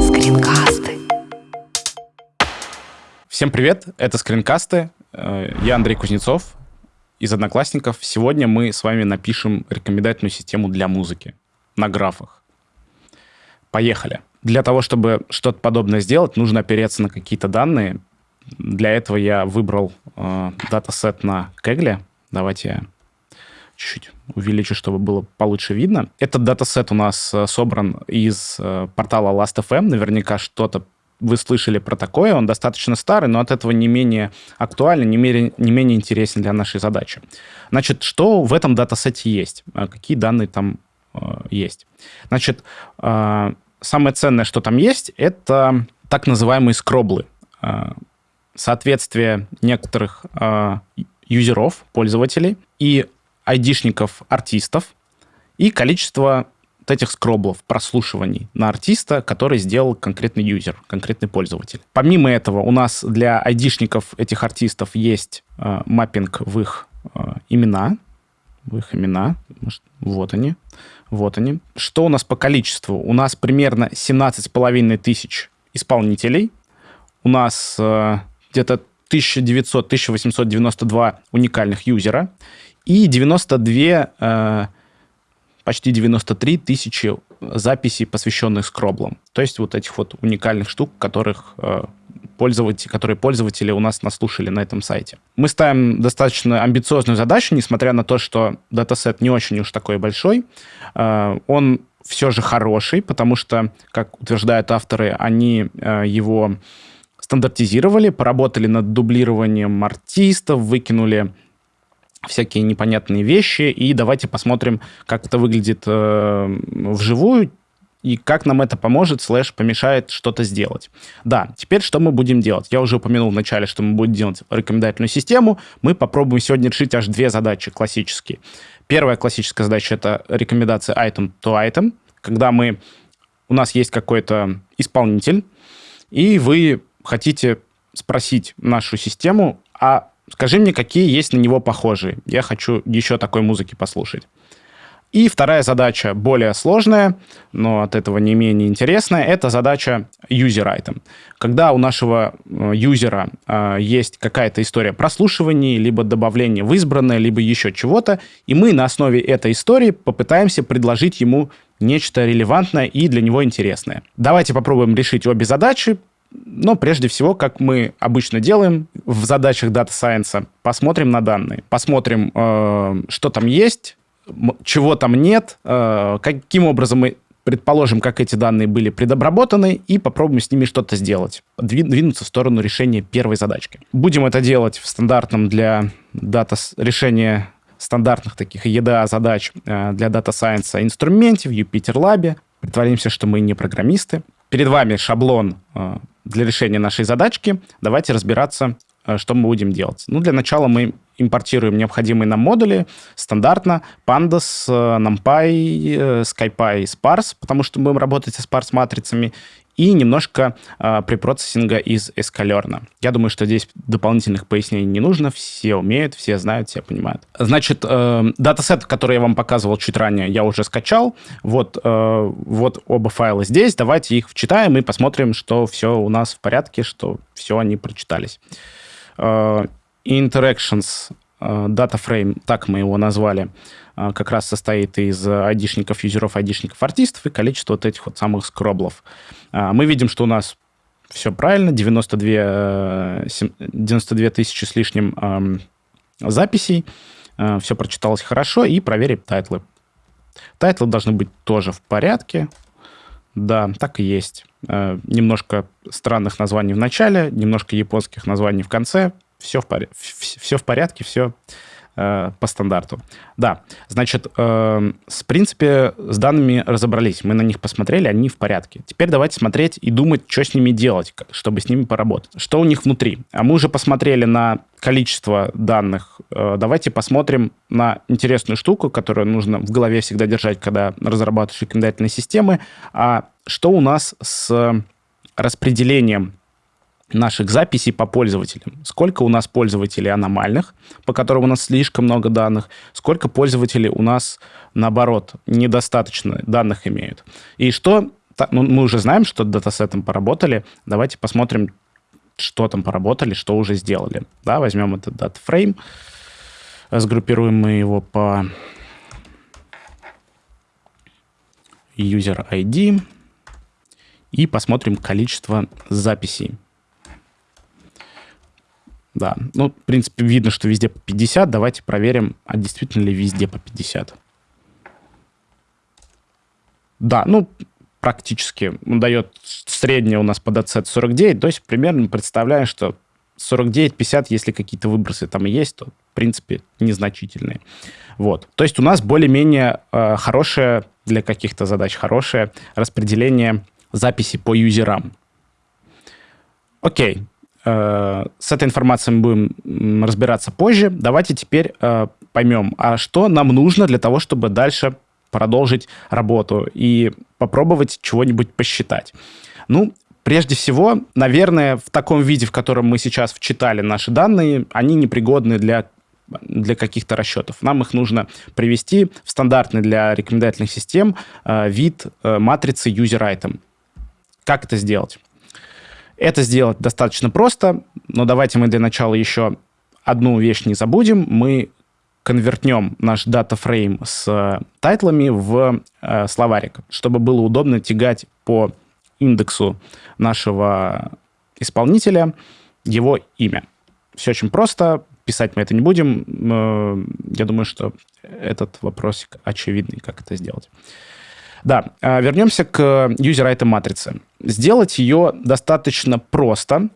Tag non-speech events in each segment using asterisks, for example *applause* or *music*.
Скринкасты. Всем привет, это скринкасты. Э, Я Андрей Кузнецов из Одноклассников. Сегодня мы с вами напишем рекомендательную систему для музыки на графах. Поехали. Для того, чтобы что-то подобное сделать, нужно опереться на какие-то данные. Для этого я выбрал э, датасет на Kaggle. Давайте я чуть-чуть увеличу, чтобы было получше видно. Этот датасет у нас э, собран из э, портала Last.fm. Наверняка что-то вы слышали про такое. Он достаточно старый, но от этого не менее актуален, не менее, не менее интересен для нашей задачи. Значит, что в этом датасете есть? Э, Какие данные там есть? Значит, самое ценное, что там есть, это так называемые скроблы. Соответствие некоторых юзеров, пользователей и айдишников артистов и количество вот этих скроблов, прослушиваний на артиста, который сделал конкретный юзер, конкретный пользователь. Помимо этого, у нас для айдишников этих артистов есть э, маппинг в их э, имена, в их имена. Может, Вот они. Вот они. Что у нас по количеству? У нас примерно 17,5 тысяч исполнителей. У нас э, где-то 1900-1892 уникальных юзера и 92, э, почти 93 тысячи записей, посвященных скроблам. То есть вот этих вот уникальных штук, которых э, пользователи, которые пользователи у нас наслушали на этом сайте. Мы ставим достаточно амбициозную задачу, несмотря на то, что датасет не очень уж такой большой. Э, он все же хороший, потому что, как утверждают авторы, они его стандартизировали, поработали над дублированием артистов, выкинули всякие непонятные вещи, и давайте посмотрим, как это выглядит э, вживую, и как нам это поможет, слэш помешает что-то сделать. Да, теперь что мы будем делать? Я уже упомянул в начале, что мы будем делать рекомендательную систему. Мы попробуем сегодня решить аж две задачи классические. Первая классическая задача — это рекомендация item to item, когда мы, у нас есть какой-то исполнитель, и вы хотите спросить нашу систему, а скажи мне, какие есть на него похожие. Я хочу еще такой музыки послушать. И вторая задача, более сложная, но от этого не менее интересная, это задача user item. Когда у нашего э, юзера э, есть какая-то история прослушивания, либо добавления в избранное, либо еще чего-то, и мы на основе этой истории попытаемся предложить ему нечто релевантное и для него интересное. Давайте попробуем решить обе задачи, но прежде всего, как мы обычно делаем в задачах Data Science, посмотрим на данные, посмотрим, э, что там есть, чего там нет, э, каким образом мы предположим, как эти данные были предобработаны, и попробуем с ними что-то сделать, Дви- двинуться в сторону решения первой задачки. Будем это делать в стандартном для дата решения стандартных таких EDA задач э, для Data Science инструменте в Jupyter Lab. Притворимся, что мы не программисты. Перед вами шаблон э, для решения нашей задачки. Давайте разбираться, э, что мы будем делать. Ну, для начала мы импортируем необходимые нам модули стандартно. Pandas, э, NumPy, э, SkyPy, Sparse, потому что мы будем работать со Sparse-матрицами, и немножко э, препроцессинга из Escalern. Я думаю, что здесь дополнительных пояснений не нужно. Все умеют, все знают, все понимают. Значит, э, датасет, который я вам показывал чуть ранее, я уже скачал. Вот, э, вот оба файла здесь. Давайте их вчитаем и посмотрим, что все у нас в порядке, что все они прочитались. Э, Interactions э, Data Frame, так мы его назвали, э, как раз состоит из айдишников, юзеров, айдишников, артистов и количество вот этих вот самых скроблов. Э, Мы видим, что у нас все правильно, 92, э, сем- 92 тысячи с лишним записей, все прочиталось хорошо, и проверим тайтлы. Тайтлы должны быть тоже в порядке. Да, так и есть. Э, Немножко странных названий в начале, немножко японских названий в конце. Все в, вс- все в порядке, все э, по стандарту. Да, значит, э, в принципе, с данными разобрались. Мы на них посмотрели, они в порядке. Теперь давайте смотреть и думать, что с ними делать, чтобы с ними поработать. Что у них внутри? А мы уже посмотрели на количество данных. Э, давайте посмотрим на интересную штуку, которую нужно в голове всегда держать, когда разрабатываешь рекомендательные системы. А что у нас с распределением наших записей по пользователям. Сколько у нас пользователей аномальных, по которым у нас слишком много данных, сколько пользователей у нас, наоборот, недостаточно данных имеют. И что... Ну, мы уже знаем, что датасетом поработали. Давайте посмотрим, что там поработали, что уже сделали. Да, возьмем этот датафрейм, сгруппируем мы его по user ID и посмотрим количество записей. Да, ну, в принципе, видно, что везде по 50. Давайте проверим, а действительно ли везде по 50. Да, ну, практически. Он дает среднее у нас по DZ 49, то есть примерно представляем, что 49-50, если какие-то выбросы там и есть, то, в принципе, незначительные. Вот. То есть у нас более-менее э, хорошее, для каких-то задач хорошее распределение записи по юзерам. Окей. С этой информацией мы будем разбираться позже. Давайте теперь э, поймем, а что нам нужно для того, чтобы дальше продолжить работу и попробовать чего-нибудь посчитать. Ну, прежде всего, наверное, в таком виде, в котором мы сейчас вчитали наши данные, они непригодны для для каких-то расчетов. Нам их нужно привести в стандартный для рекомендательных систем э, вид э, матрицы user item. Как это сделать? Это сделать достаточно просто, но давайте мы для начала еще одну вещь не забудем. Мы конвертнем наш датафрейм с тайтлами в э, словарик, чтобы было удобно тягать по индексу нашего исполнителя его имя. Все очень просто, писать мы это не будем. Э, я думаю, что этот вопросик очевидный, как это сделать. Да, а, вернемся к user item матрице. Сделать ее достаточно просто,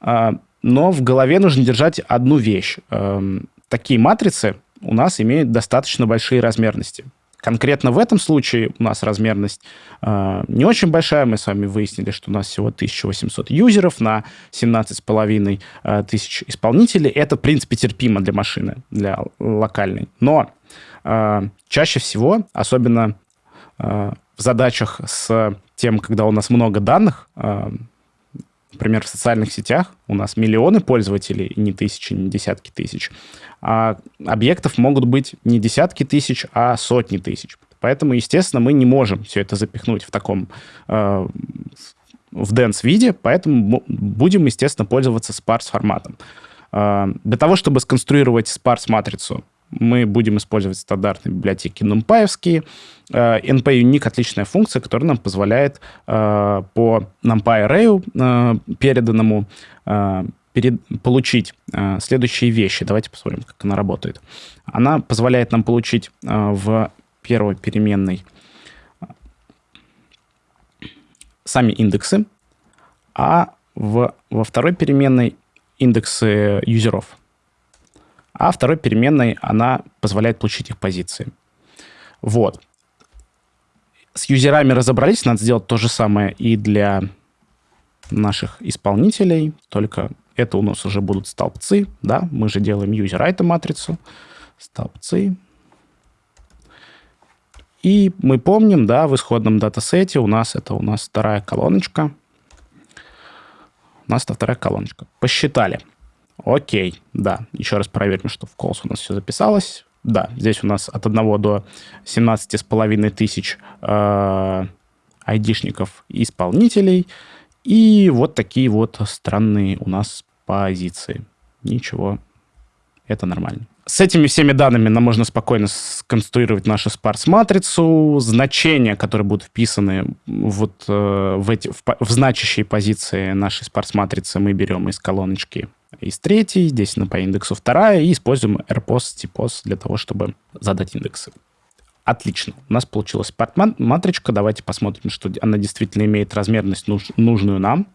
а, но в голове нужно держать одну вещь. Эм, такие матрицы у нас имеют достаточно большие размерности. Конкретно в этом случае у нас размерность э, не очень большая. Мы с вами выяснили, что у нас всего 1800 юзеров на 17,5 э, тысяч исполнителей. Это, в принципе, терпимо для машины, для локальной. Но э, чаще всего, особенно в задачах с тем, когда у нас много данных, э, например, в социальных сетях у нас миллионы пользователей, не тысячи, не десятки тысяч, а объектов могут быть не десятки тысяч, а сотни тысяч. Поэтому, естественно, мы не можем все это запихнуть в таком э, в dense виде, поэтому будем, естественно, пользоваться sparse форматом. Для того, чтобы сконструировать sparse матрицу, мы будем использовать стандартные библиотеки numpy. NP-Unique — отличная функция, которая нам позволяет э, по NumPy array э, переданному э, перед, получить следующие вещи. Давайте посмотрим, как она работает. Она позволяет нам получить в первой переменной сами индексы, а в, во второй переменной индексы юзеров а второй переменной она позволяет получить их позиции. Вот. С юзерами разобрались, надо сделать то же самое и для наших исполнителей, только это у нас уже будут столбцы, да, мы же делаем user item матрицу, столбцы. И мы помним, да, в исходном датасете у нас это у нас вторая колоночка. У нас это вторая колоночка. Посчитали. Окей, да. Еще раз проверим, что в calls у нас все записалось. Да, здесь у нас от 1 до 17,5 тысяч э, айдишников исполнителей. И вот такие вот странные у нас позиции. Ничего, это нормально. С этими всеми данными нам можно спокойно сконструировать нашу спарс-матрицу. Значения, которые будут вписаны вот э, в, эти, в, в значащие позиции нашей спарс-матрицы, мы берем из колоночки из третьей, здесь на по индексу вторая, и используем rpos, tpos для того, чтобы задать индексы. Отлично. У нас получилась матричка. Давайте посмотрим, что она действительно имеет размерность нуж нужную нам.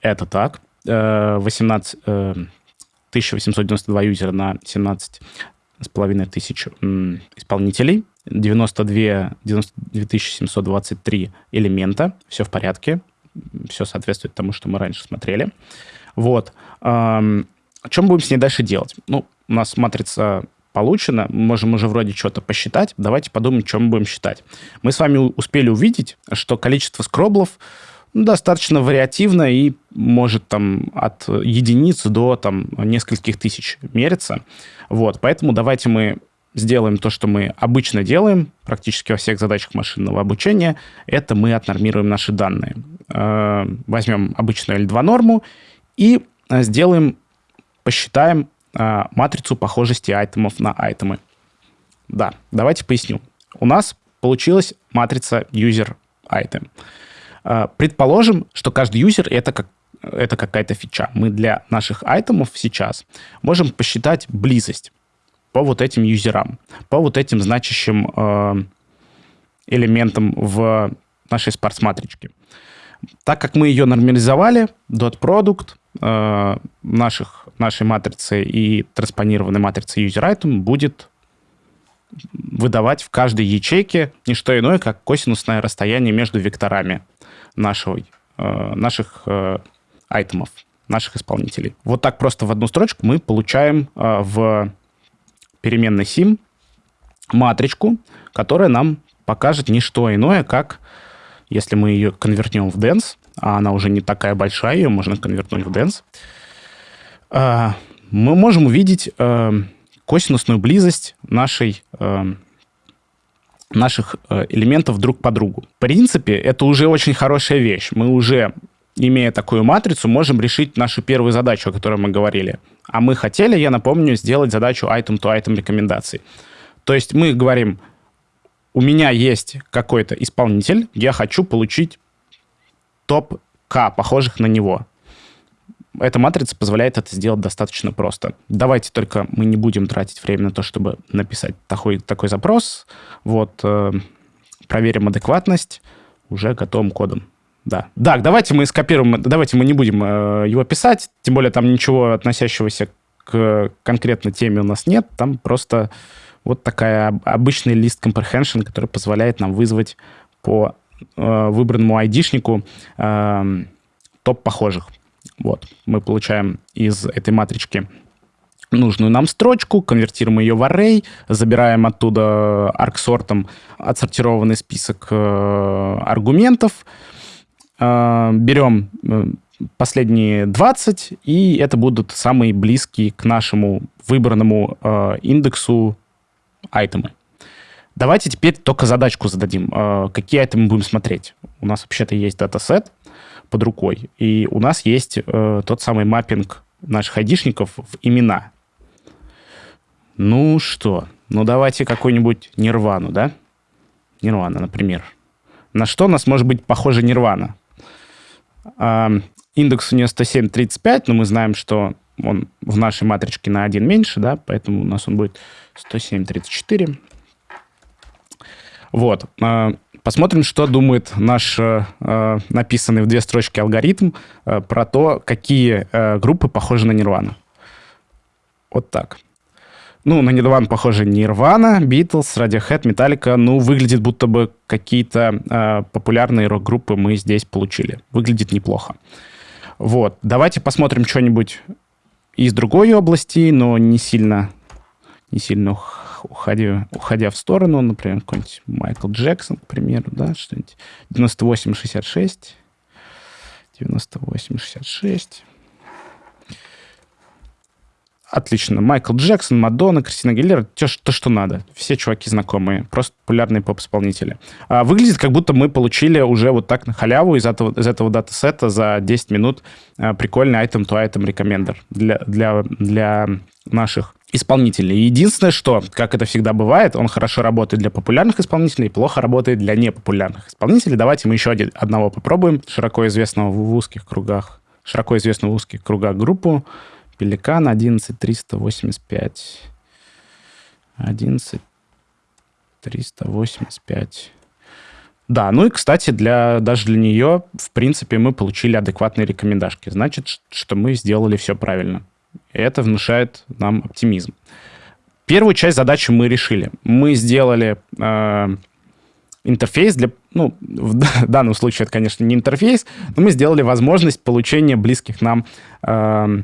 Это так. 18, э, 1892 э, юзера на 17 с половиной тысяч исполнителей, 92, 92 723 элемента, все в порядке, все соответствует тому, что мы раньше смотрели. Вот. Эм, чем будем с ней дальше делать? Ну, у нас матрица получена, мы можем уже вроде что-то посчитать. Давайте подумаем, что мы будем считать. Мы с вами успели увидеть, что количество скроблов достаточно вариативно и может там от единиц до там нескольких тысяч мериться. Вот, поэтому давайте мы сделаем то, что мы обычно делаем практически во всех задачах машинного обучения. Это мы отнормируем наши данные. Э, возьмем обычную L2 норму и сделаем, посчитаем э, матрицу похожести айтемов на айтемы. Да, давайте поясню. У нас получилась матрица user item. Э, предположим, что каждый юзер это как это какая-то фича. Мы для наших айтемов сейчас можем посчитать близость по вот этим юзерам, по вот этим значащим э, элементам в нашей спарс-матричке. Так как мы ее нормализовали, dot product э, наших, нашей матрицы и транспонированной матрицы user item будет выдавать в каждой ячейке не что иное, как косинусное расстояние между векторами нашего, э, наших э, айтемов, наших исполнителей. Вот так просто в одну строчку мы получаем э, в переменной sim матричку, которая нам покажет не что иное, как если мы ее конвертнем в dense, а она уже не такая большая, ее можно конвертнуть в dense, э, мы можем увидеть э, косинусную близость нашей наших элементов друг по другу. В принципе, это уже очень хорошая вещь. Мы уже имея такую матрицу, можем решить нашу первую задачу, о которой мы говорили. А мы хотели, я напомню, сделать задачу item-to-item рекомендаций. То есть мы говорим, у меня есть какой-то исполнитель, я хочу получить топ К, похожих на него. Эта матрица позволяет это сделать достаточно просто. Давайте только мы не будем тратить время на то, чтобы написать такой, такой запрос. Вот, э, проверим адекватность уже готовым кодом. Да. Так, давайте мы скопируем, давайте мы не будем э, его писать, тем более там ничего относящегося к конкретной теме у нас нет, там просто вот такая обычный лист comprehension, который позволяет нам вызвать по э, выбранному айдишнику э, топ похожих. Вот, мы получаем из этой матрички нужную нам строчку, конвертируем ее в array, забираем оттуда арксортом отсортированный список э, аргументов, э, берем э, последние 20, и это будут самые близкие к нашему выбранному э, индексу айтемы. Давайте теперь только задачку зададим. Э, какие айтемы будем смотреть? У нас вообще-то есть датасет под рукой, и у нас есть э, тот самый маппинг наших айдишников в имена. Ну что, ну давайте какую-нибудь нирвану, да? Нирвана, например. На что у нас может быть похожа нирвана? Индекс у нее 107.35, но мы знаем, что он в нашей матричке на 1 меньше, да, поэтому у нас он будет 107.34. Вот. А, посмотрим, что думает наш э, э, написанный в две строчки алгоритм э, про то, какие группы похожи на Nirvana. Вот так. Ну, на Nirvana похоже Nirvana, Beatles, Radiohead, Metallica. Ну, выглядит будто бы какие-то э, популярные рок-группы мы здесь получили. Выглядит неплохо. Вот. Давайте посмотрим что-нибудь из другой области, но не сильно, не сильно уходя, уходя в сторону. Например, какой-нибудь Майкл Джексон, к примеру, да, что-нибудь 98-66. 98-66. Отлично. Майкл Джексон, Мадонна, Кристина Гиллер, то, то, что надо. Все чуваки знакомые, просто популярные поп-исполнители. А, выглядит, как будто мы получили уже вот так на халяву из этого, из этого датасета за 10 минут а, прикольный item-to-item recommender для, для, для наших исполнителей. Единственное, что, как это всегда бывает, он хорошо работает для популярных исполнителей, плохо работает для непопулярных исполнителей. Давайте мы еще один, одного попробуем. Широко известного в узких кругах, широко известную в узких кругах группу Пеликан 11385. 11385. Да, ну и, кстати, для, даже для нее, в принципе, мы получили адекватные рекомендашки. Значит, что мы сделали все правильно. И это внушает нам оптимизм. Первую часть задачи мы решили. Мы сделали э, интерфейс для... Ну, в *laughs* данном случае это, конечно, не интерфейс, но мы сделали возможность получения близких нам э,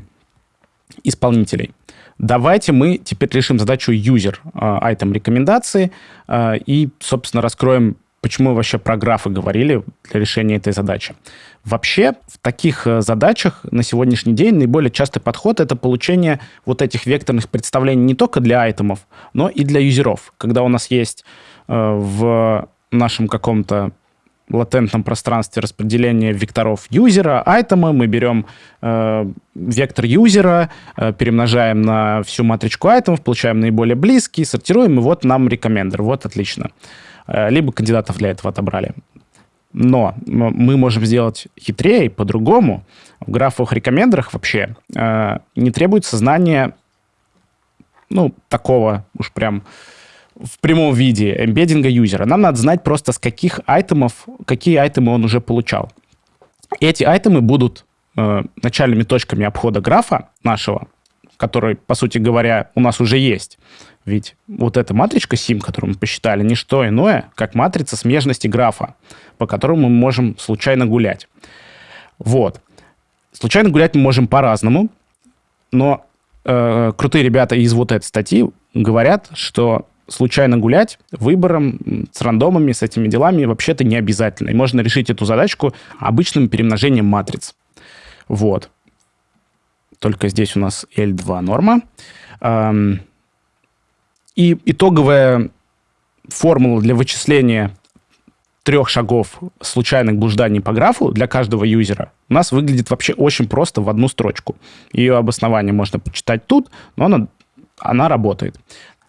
исполнителей. Давайте мы теперь решим задачу user item рекомендации и, собственно, раскроем почему вообще про графы говорили для решения этой задачи. Вообще, в таких э, задачах на сегодняшний день наиболее частый подход — это получение вот этих векторных представлений не только для айтемов, но и для юзеров. Когда у нас есть э, в нашем каком-то латентном пространстве распределения векторов юзера, айтема, мы берем э, вектор юзера, э, перемножаем на всю матричку айтемов, получаем наиболее близкий, сортируем, и вот нам рекомендер. Вот отлично. Э, либо кандидатов для этого отобрали. Но мы можем сделать хитрее, по-другому. В графовых рекомендерах вообще э, не требуется знание, ну, такого уж прям в прямом виде эмбеддинга юзера. Нам надо знать просто, с каких айтемов, какие айтемы он уже получал. Эти айтемы будут э, начальными точками обхода графа нашего, который, по сути говоря, у нас уже есть. Ведь вот эта матричка SIM, которую мы посчитали, не что иное, как матрица смежности графа, по которому мы можем случайно гулять. Вот. Случайно гулять мы можем по-разному, но э, крутые ребята из вот этой статьи говорят, что случайно гулять выбором с рандомами, с этими делами вообще-то не обязательно. И можно решить эту задачку обычным перемножением матриц. Вот. Только здесь у нас L2 норма. И итоговая формула для вычисления трех шагов случайных блужданий по графу для каждого юзера у нас выглядит вообще очень просто в одну строчку. Ее обоснование можно почитать тут, но она, она работает.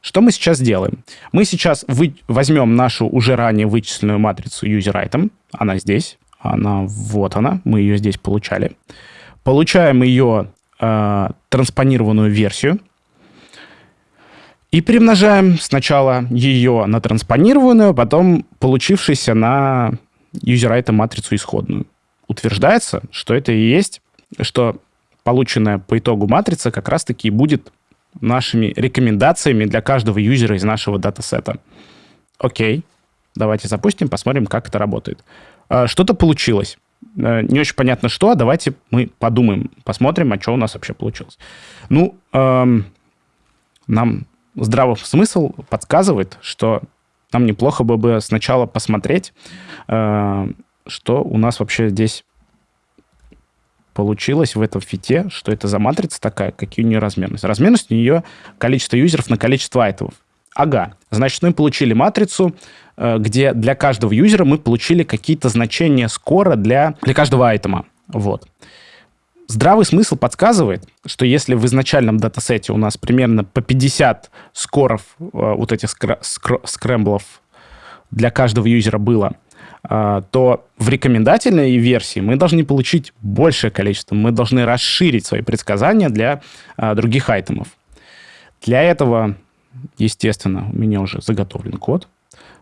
Что мы сейчас делаем? Мы сейчас вы, возьмем нашу уже ранее вычисленную матрицу user-item. Она здесь. Она вот она. Мы ее здесь получали. Получаем ее э, транспонированную версию. И перемножаем сначала ее на транспонированную, потом получившуюся на user матрицу исходную. Утверждается, что это и есть, что полученная по итогу матрица как раз-таки будет нашими рекомендациями для каждого юзера из нашего датасета. Окей, давайте запустим, посмотрим, как это работает. А, что-то получилось. Э, не очень понятно что, давайте мы подумаем, посмотрим, а что у нас вообще получилось. Ну, эм, нам здравый смысл подсказывает, что нам неплохо бы сначала посмотреть, э, что у нас вообще здесь получилось в этом фите, что это за матрица такая, какие у нее размерность. Размерность у нее количество юзеров на количество айтемов. Ага, значит, мы получили матрицу, э, где для каждого юзера мы получили какие-то значения скора для, для каждого айтема. Вот. Здравый смысл подсказывает, что если в изначальном датасете у нас примерно по 50 скоров э, вот этих скр- скр- скрэмблов для каждого юзера было, то в рекомендательной версии мы должны получить большее количество. Мы должны расширить свои предсказания для э, других айтемов. Для этого, естественно, у меня уже заготовлен код.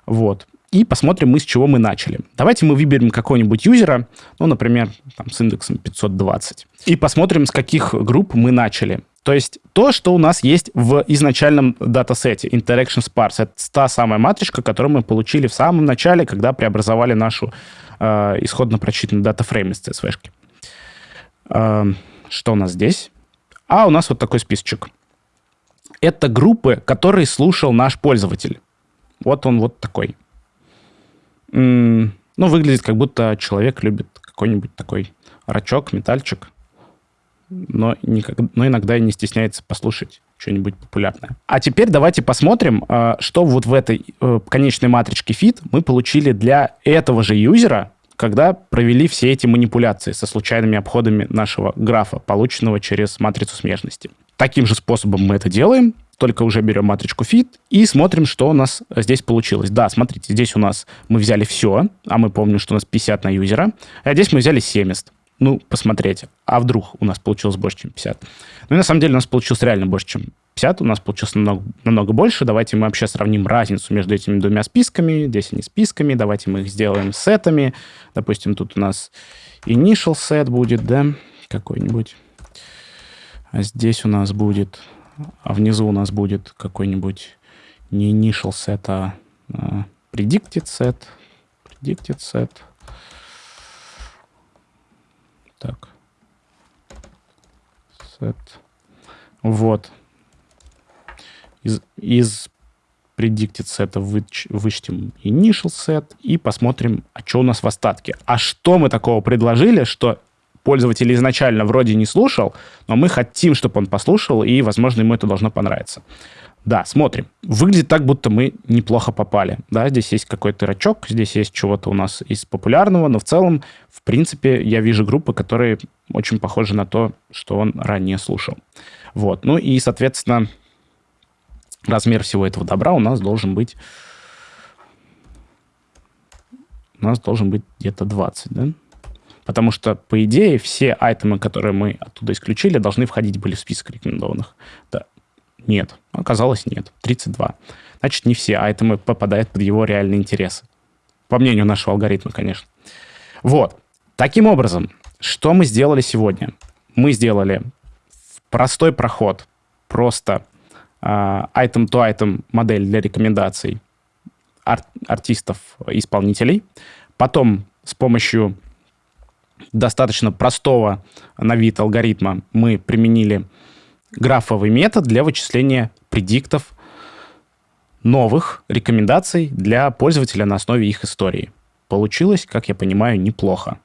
Вот и посмотрим мы, с чего мы начали. Давайте мы выберем какого-нибудь юзера, ну, например, там, с индексом 520, и посмотрим, с каких групп мы начали. То есть то, что у нас есть в изначальном датасете Interaction Sparse. Это та самая матричка, которую мы получили в самом начале, когда преобразовали нашу э, исходно прочитанную датафрейм из CSV. Э, что у нас здесь? А, у нас вот такой списочек. Это группы, которые слушал наш пользователь. Вот он вот такой ну, выглядит как будто человек любит какой-нибудь такой рачок, метальчик, но, никак, но иногда и не стесняется послушать что-нибудь популярное. А теперь давайте посмотрим, а, что вот в этой э, конечной матричке fit мы получили для этого же юзера, когда провели все эти манипуляции со случайными обходами нашего графа, полученного через матрицу смежности. Таким же способом мы это делаем только уже берем матричку fit и смотрим, что у нас здесь получилось. Да, смотрите, здесь у нас мы взяли все, а мы помним, что у нас 50 на юзера, а здесь мы взяли 70. Ну, посмотрите, а вдруг у нас получилось больше, чем 50? Ну, и на самом деле у нас получилось реально больше, чем 50, у нас получилось намного, намного больше. Давайте мы вообще сравним разницу между этими двумя списками. Здесь они списками, давайте мы их сделаем сетами. Допустим, тут у нас initial set будет, да, какой-нибудь. А здесь у нас будет а внизу у нас будет какой-нибудь не initial set, а, а predicted set, predicted set. Так. Set. Вот. Из, из predicted set выч, вычтем initial set и посмотрим, а что у нас в остатке. А что мы такого предложили, что пользователь изначально вроде не слушал, но мы хотим, чтобы он послушал, и, возможно, ему это должно понравиться. Да, смотрим. Выглядит так, будто мы неплохо попали. Да, здесь есть какой-то рачок, здесь есть чего-то у нас из популярного, но в целом, в принципе, я вижу группы, которые очень похожи на то, что он ранее слушал. Вот. Ну и, соответственно, размер всего этого добра у нас должен быть... У нас должен быть где-то 20, да? Потому что, по идее, все айтемы, которые мы оттуда исключили, должны входить были в список рекомендованных. Да. Нет. Оказалось, нет. 32. Значит, не все айтемы попадают под его реальные интересы. По мнению нашего алгоритма, конечно. Вот. Таким образом, что мы сделали сегодня? Мы сделали простой проход, просто item-to-item модель для рекомендаций ар- артистов-исполнителей. Потом с помощью достаточно простого на вид алгоритма мы применили графовый метод для вычисления предиктов новых рекомендаций для пользователя на основе их истории. Получилось, как я понимаю, неплохо.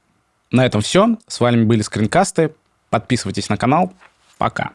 На этом все. С вами были скринкасты. Подписывайтесь на канал. Пока.